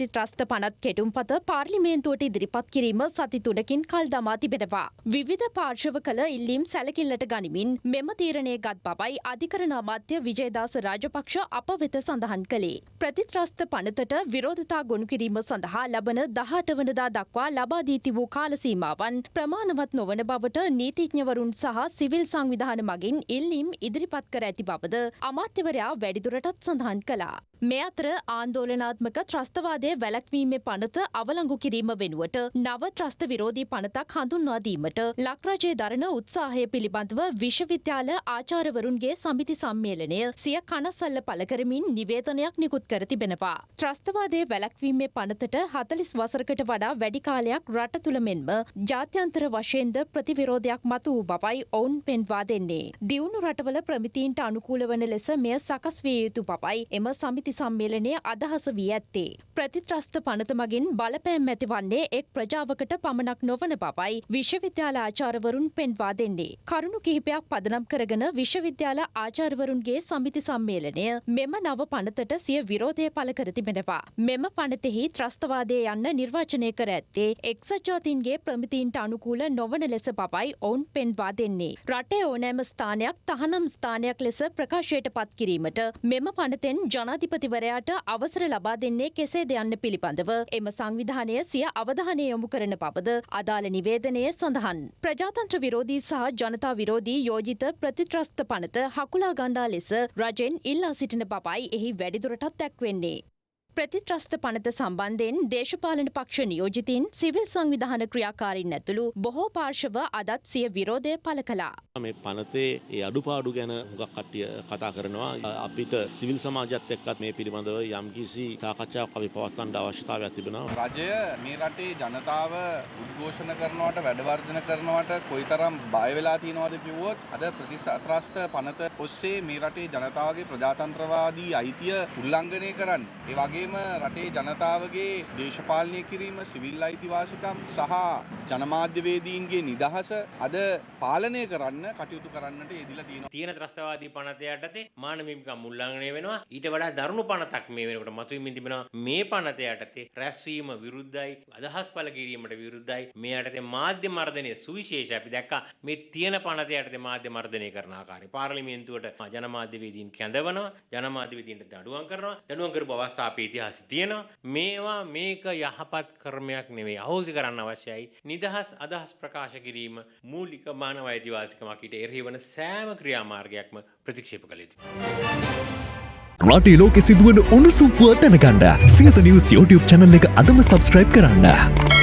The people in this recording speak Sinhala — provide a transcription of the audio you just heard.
ත්‍රස්ත පනත් කෙටුම්පත පාර්ලිමේන්තුවට ඉදිරිපත් කිරීම සති තුනකින් කල් දමා තිබෙනවා. විවිධ පාර්ශව කළ ඉල්ලීම් සැලකිල්ලට ගනිමින් මෙම තීරණය ගත් බවයි අධිකරණ අමාත්‍ය විජයදාස රාජපක්ෂ අප වෙත සඳහන් කළේ. ප්‍රතිත්‍රස්ත පනතට විරෝධතා ගොනු කිරීම සඳහා ලබන දහට වනදා දක්වා ලබා දී තිබූ කාලසීමාවන් ප්‍රමාණවත් නොවන බවට නීතිඥවරුන් සහ සිවිල් සංවිධාන මගින් ඉල්ලීම් ඉදිරිපත් කර ඇති බවද අමාත්‍යවරයා වැඩිදුරටත් සඳහන් කළා. මේ අතර ආන්දෝලනාත්මක ත්‍රස්තවාදය වැලැක්වීමේ පනත අවලංගු කිරීම වෙනුවට නව ත්‍රස්ත විරෝධී පනතක් හඳුන්වා දීමට ලක්රජයේ දරන උත්සාහය පිළිබඳව විශ්වවිද්‍යාල ආචාරවරුන්ගේ සමිති සම්මේලනය සිය කනසල්ල පළ කරමින් නිවේදනයක් නිකුත් කර තිබෙනවා. ත්‍රස්තවාදය වැලැක්වීමේ පනතට හතලිස් වසරකට වඩා වැඩි කාලයක් රට තුළ මෙන්ම ජාත්‍යන්තර වශයෙන්ද ප්‍රතිවිරෝධයක් මතු වූ බවයි ඔවුන් පෙන්වා දෙන්නේ. දියුණු රටවල ප්‍රමිතීන්ට අනුකූල වන ලෙස මෙය සකස් විය යුතු බවයි එම සමිති සමිති සම්මේලනය අදහස වී ඇත්තේ. ප්‍රතිත්‍රස්ත පනත මගින් බලපෑම් ඇතිවන්නේ එක් ප්‍රජාවකට පමණක් නොවන බවයි විශ්වවිද්‍යාල ආචාරවරුන් පෙන්වා දෙන්නේ. කරුණු කිහිපයක් පදනම් කරගෙන විශ්වවිද්‍යාල ආචාර්වරුන්ගේ සමිති සම්මේලනය මෙම නව පනතට සිය විරෝධය පළ කර තිබෙනවා. මෙම පනතෙහි ත්‍රස්තවාදය යන්න නිර්වචනය කර ඇත්තේ එක්සත් ජාතීන්ගේ ප්‍රමිතීන්ට අනුකූල නොවන ලෙස බවයි ඔවුන් පෙන්වා දෙන්නේ. රටේ ඕනෑම ස්ථානයක් තහනම් ස්ථානයක් ලෙස ප්‍රකාශයට පත් කිරීමට මෙම පනතෙන් ජනාධිපති ජනාධිපතිවරයාට අවසර ලබා දෙන්නේ කෙසේද යන්න පිළිබඳව එම සංවිධානය සිය අවධානය යොමු කරන බවද අදාළ නිවේදනය සඳහන්. ප්‍රජාතන්ත්‍ර විරෝධී සහ ජනතා විරෝධී යෝජිත ප්‍රතිත්‍රස්ත පනත හකුලා ගණ්ඩා ලෙස රජෙන් ඉල්ලා සිටින බවයි එහි වැඩිදුරටත් දැක්වෙන්නේ. ප්‍රතිත්‍රස්ත පනත සම්බන්ධයෙන් දේශපාලන පක්ෂ නියෝජිතීන් සිවිල් සංවිධාන ක්‍රියාකාරින් ඇතුළු බොහෝ පාර්ශව අදත් සිය විරෝධය පළ කළා. මේ පනතේ ඒ අඩුපාඩු ගැන හුඟක් කට්ටිය කතා කරනවා. අපිට සිවිල් සමාජයත් එක්කත් මේ පිළිබඳව යම්කිසි සාකච්ඡාවක් අපි පවත්වන්න අවශ්‍යතාවයක් තිබෙනවා. රජය මේ රටේ ජනතාව උද්ඝෝෂණ කරනවට වැඩවර්ධන කරනවට කොයිතරම් බය වෙලා තියෙනවද කිව්වොත් අද ප්‍රතිස්ත්‍රස්ත පනත ඔස්සේ මේ රටේ ජනතාවගේ ප්‍රජාතන්ත්‍රවාදී අයිතිය උල්ලංඝනය කරන්න. ඒ වගේම වගේම රටේ ජනතාවගේ දේශපාලනය කිරීම සිවිල් අයිතිවාසිකම් සහ ජනමාධ්‍යවේදීන්ගේ නිදහස අද පාලනය කරන්න කටයුතු කරන්නට යෙදිලා තියෙනවා. තියෙන ත්‍රස්තවාදී පනත යටතේ මානවිකම් උල්ලංඝනය වෙනවා. ඊට වඩා දරුණු පනතක් මේ වෙනකොට මතුවෙමින් තිබෙනවා. මේ පනත යටතේ රැස්වීම විරුද්ධයි, අදහස් පළ කිරීමට විරුද්ධයි. මේ යටතේ මාධ්‍ය මර්ධනය සුවිශේෂයි. අපි දැක්කා මේ තියෙන පනත යටතේ මාධ්‍ය මර්ධනය කරන ආකාරය. පාර්ලිමේන්තුවට ජනමාධ්‍යවේදීන් කැඳවනවා, ජනමාධ්‍යවේදීන්ට දඩුවම් කරනවා. දඩුවම් කරපු අවස්ථා අපේ ඉතිහාසෙ තියෙනවා. මේවා මේක යහපත් ක්‍රමයක් නෙවෙයි. අහෝසි කරන්න අවශ්‍යයි. නිදහස් අදහස් ප්‍රකාශ කිරීම මූලික මානව අයිතිවාසිකමක් ඊට එරෙහි වන සෑම ක්‍රියාමාර්ගයක්ම ප්‍රතික්ෂේප කළ යුතුයි. රටේ ලෝකෙ සිදුවන උණුසුම් පුවත් දැනගන්න සියත නිවස් YouTube channel එක අදම subscribe කරන්න.